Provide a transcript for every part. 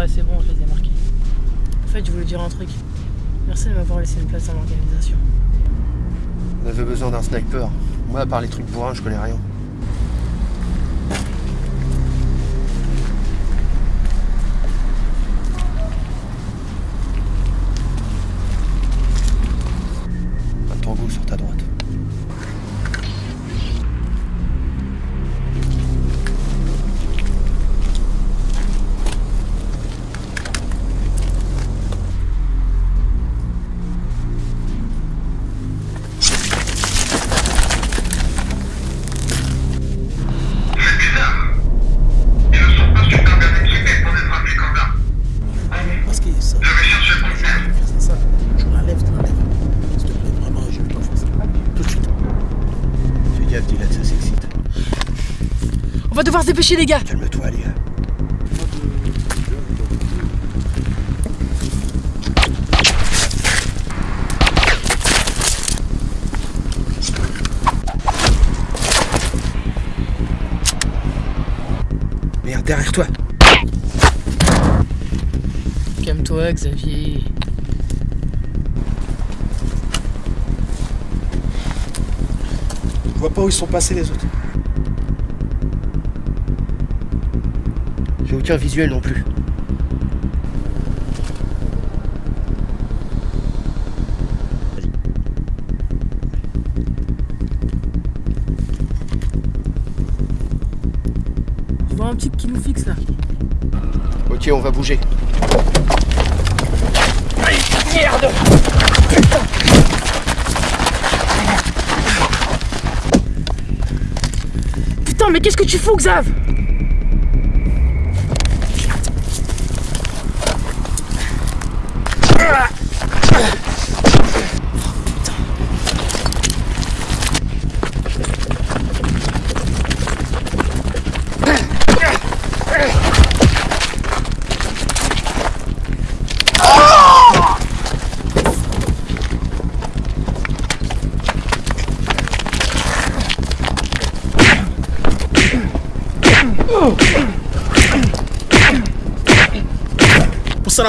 Ouais, c'est bon, je les ai marqués. En fait, je voulais dire un truc. Merci de m'avoir laissé une place dans l'organisation. On avait besoin d'un sniper. Moi, à part les trucs bourrins, je connais rien. Un tango sur ta droite. Les gars Calme-toi, les gars. Merde, derrière toi. Calme-toi, Xavier. Je vois pas où ils sont passés les autres. J'ai aucun visuel non plus. Je vois un type qui nous fixe là. Ok, on va bouger. Putain, mais qu'est-ce que tu fous, Xav?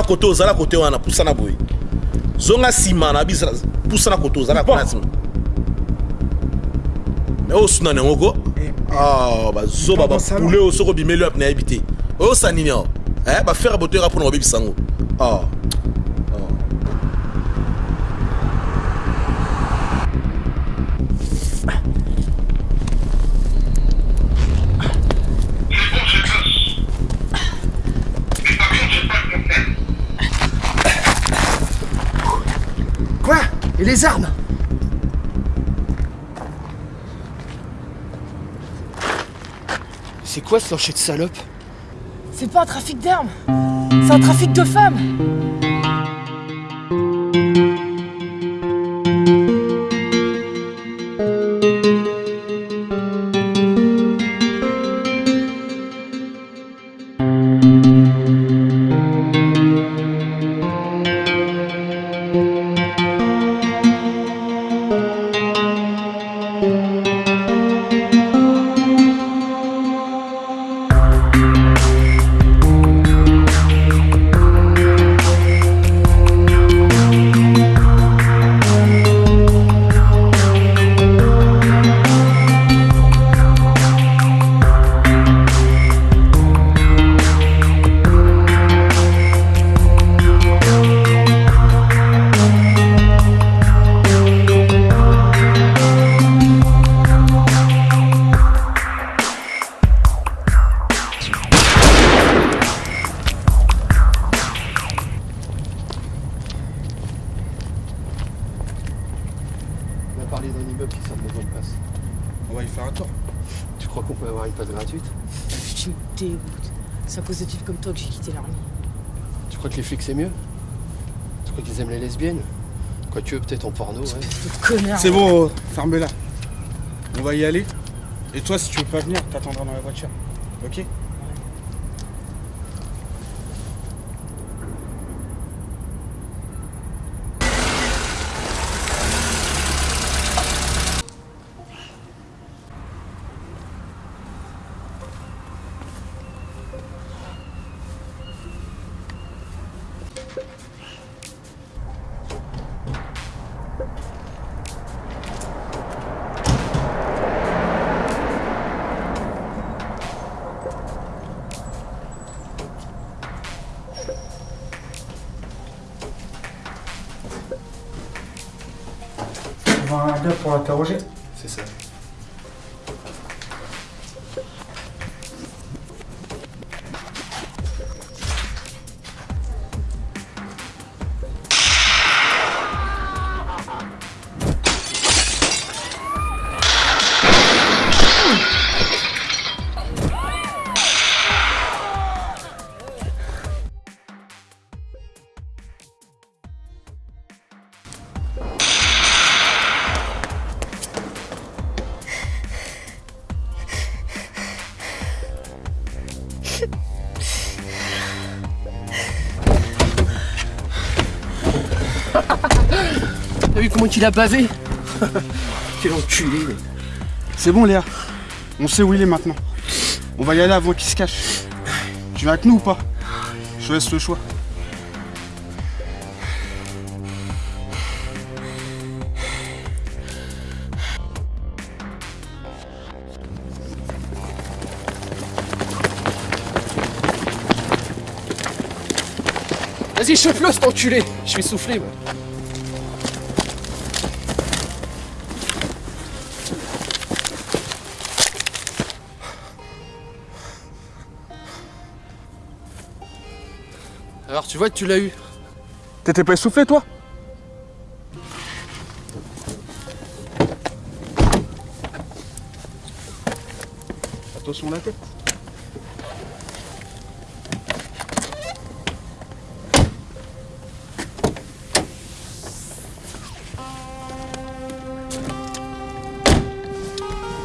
Pusana kote ozala kote wana pusana boye. Zonga nsima na bisa pusana kote ozala kuna nsima. Me oyo suna nango ko Ah, bazoba bapule oyo soki obimeli wapi nayebi te oyosa nini awa? Eh, bafere botoyaka mpona kobebisa yango Et les armes C'est quoi ce plancher de salope C'est pas un trafic d'armes. C'est un trafic de femmes va y faire un tour. Tu crois qu'on peut avoir une passe gratuite? Tu me dégoûtes. C'est à cause de types comme toi que j'ai quitté l'armée? Tu crois que les flics c'est mieux? Tu crois qu'ils aiment les lesbiennes? Quoique peut-être en porno, ouais. C'est bon, ferme-la. On va y aller. Et toi, si tu veux pas venir, t'attendras dans la voiture. Ok? Pour l'interroger C'est ça. Comment il a bavé Quel enculé C'est bon, Léa. On sait où il est maintenant. On va y aller avant qu'il se cache. Tu vas avec nous ou pas? Je te laisse le choix. Vas-y, chauffe-le cet enculé Je vais souffler moi. Alors tu vois que tu l'as eu. T'étais pas essoufflé, toi? Attention à la tête.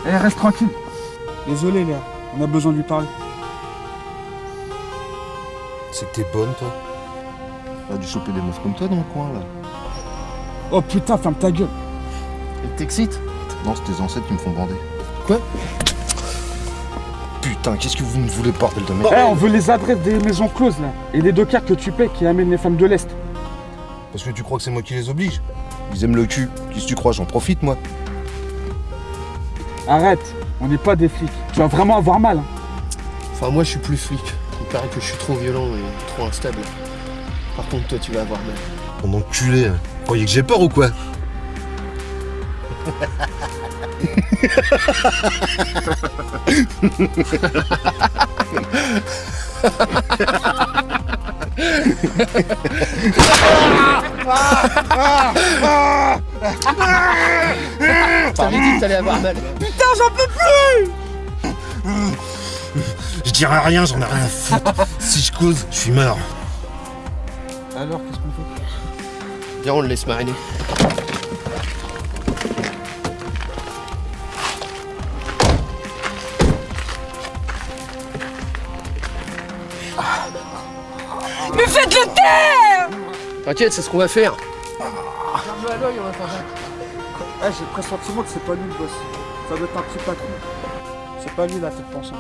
Eh, reste tranquille. Désolé, Léa. On a besoin de lui parler. C'est que t'es bonne, toi. T'as dû choper des meufs comme toi dans le coin, là. Oh putain, ferme ta gueule. Elle t'excite Non, c'est tes ancêtres qui me font bander. Quoi Putain, qu'est-ce que vous me voulez, bordel de Eh, merde on veut les adresses des maisons closes, là. Et les deux cartes que tu paies qui amènent les femmes de l'Est. Parce que tu crois que c'est moi qui les oblige Ils aiment le cul. Qu'est-ce que tu crois J'en profite, moi. Arrête, on n'est pas des flics. Tu vas vraiment avoir mal. hein. Enfin moi je suis plus flic. Il paraît que je suis trop violent et trop instable. Par contre toi tu vas avoir mal. Mon enculé. hein. Vous croyez que j'ai peur ou quoi T'avais dit que t'allais avoir mal. Je dirai rien, j'en ai rien à foutre. si je cause, je suis mort. Alors, qu'est-ce qu'on fait? Viens on le laisse mariner. Mais faites-le taire T'inquiète, c'est ce qu'on va faire. Regarde-le à l'œil, on va faire ça. Eh, j'ai le pressentiment que c'est pas lui le boss. Ça doit être un petit patron. C'est pas lui la tête pensante.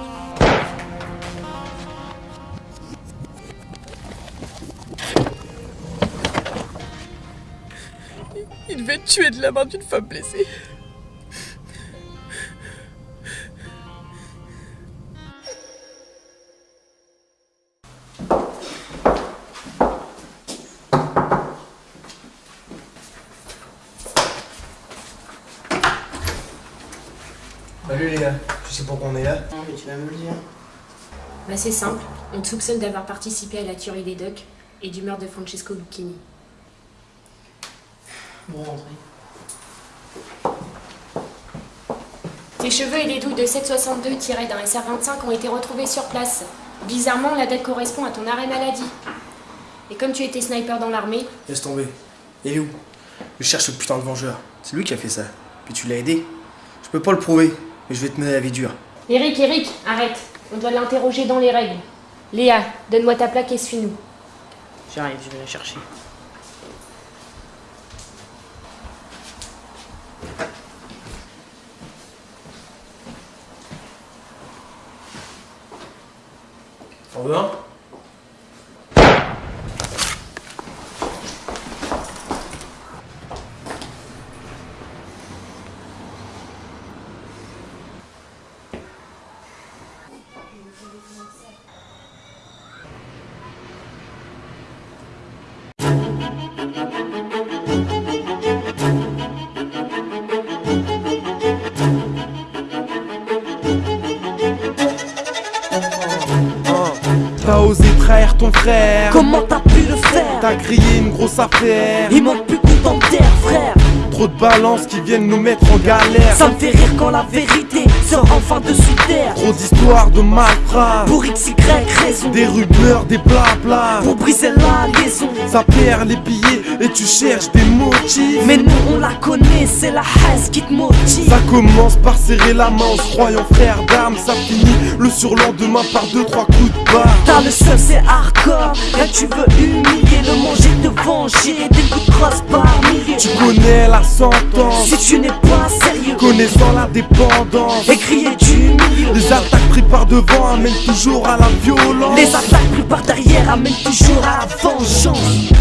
Tué de la main d'une femme blessée. Salut les gars, tu sais pourquoi on est là? Non, mais tu vas me le dire. Bah, c'est simple, on te soupçonne d'avoir participé à la tuerie des Ducks et du meurtre de Francesco Lucchini. Bon, rentrez. Tes cheveux et les douilles de 762 tirés d'un SR25 ont été retrouvés sur place. Bizarrement, la date correspond à ton arrêt maladie. Et comme tu étais sniper dans l'armée, Laisse tomber. Il est où? Je cherche ce putain de vengeur. C'est lui qui a fait ça. Puis tu l'as aidé. Je peux pas le prouver, mais je vais te mener la vie dure. Eric, Eric, arrête. On doit l'interroger dans les règles. Léa, donne-moi ta plaque et suis-nous. J'arrive, je vais la chercher. T'en veux ton frère. Comment t'as pu le faire T'as grillé une grosse affaire. Il manque plus content terre frère. Trop de balances qui viennent nous mettre en galère. Ça me fait rire quand la vérité sort enfin de sous terre Trop d'histoires de malfrats Pour XY raison. Des rumeurs, des blabla. Pour briser la liaison. Ça perd les billets et tu cherches des motifs. Mais nous on la connaît, c'est la haine qui te motive. Ça commence par serrer la main en se croyant frère d'armes. Ça finit le surlendemain par deux trois coups de barre. T'as le seul c'est hardcore. Là tu veux humilier, le manger, te venger. Des coups de crosse par milliers. Tu connais la sentence. Si tu n'es pas sérieux Connaissant la dépendance. Et crier du Les attaques prises par devant amènent toujours à la violence. Les attaques prises par derrière amènent toujours à la vengeance